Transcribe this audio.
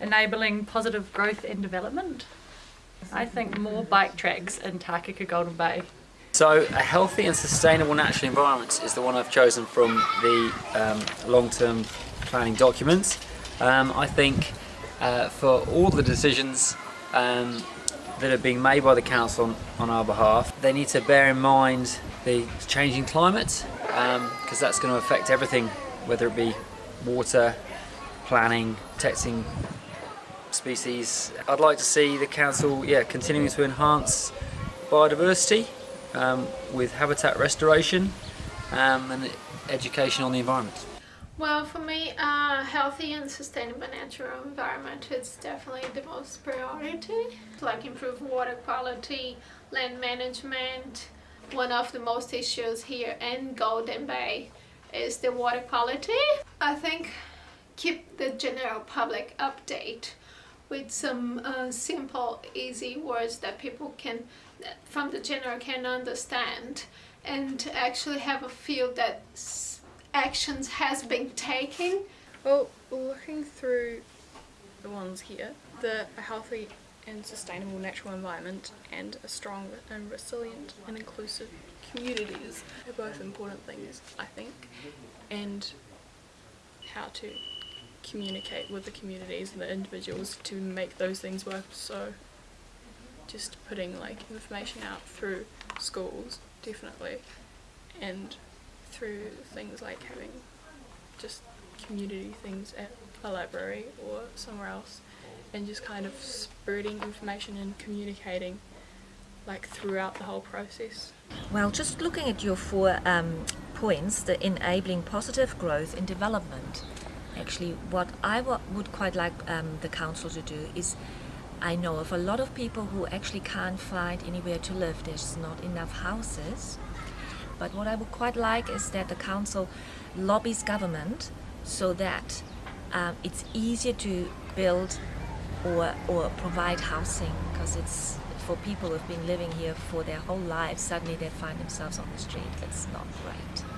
enabling positive growth and development. I think more bike tracks in Takaka Golden Bay. So a healthy and sustainable natural environment is the one I've chosen from the um, long-term planning documents. Um, I think uh, for all the decisions um, that are being made by the council on, on, our behalf, they need to bear in mind the changing climate because um, that's going to affect everything, whether it be water, planning, protecting species. I'd like to see the council yeah, continuing to enhance biodiversity um, with habitat restoration um, and education on the environment? Well, for me, a uh, healthy and sustainable natural environment is definitely the most priority. Like improve water quality, land management. One of the most issues here in Golden Bay is the water quality. I think keep the general public update with some uh, simple, easy words that people can from the general can understand and actually have a feel that actions has been taken. Well, looking through the ones here, the healthy and sustainable natural environment and a strong and resilient and inclusive communities are both important things, I think, and how to communicate with the communities and the individuals to make those things work so just putting like information out through schools definitely and through things like having just community things at a library or somewhere else and just kind of spreading information and communicating like throughout the whole process. Well, just looking at your four um, points, the enabling positive growth and development, actually what I would quite like um, the council to do is I know of a lot of people who actually can't find anywhere to live. There's not enough houses. But what I would quite like is that the council lobbies government so that um, it's easier to build or, or provide housing because it's for people who've been living here for their whole lives, suddenly they find themselves on the street. It's not right.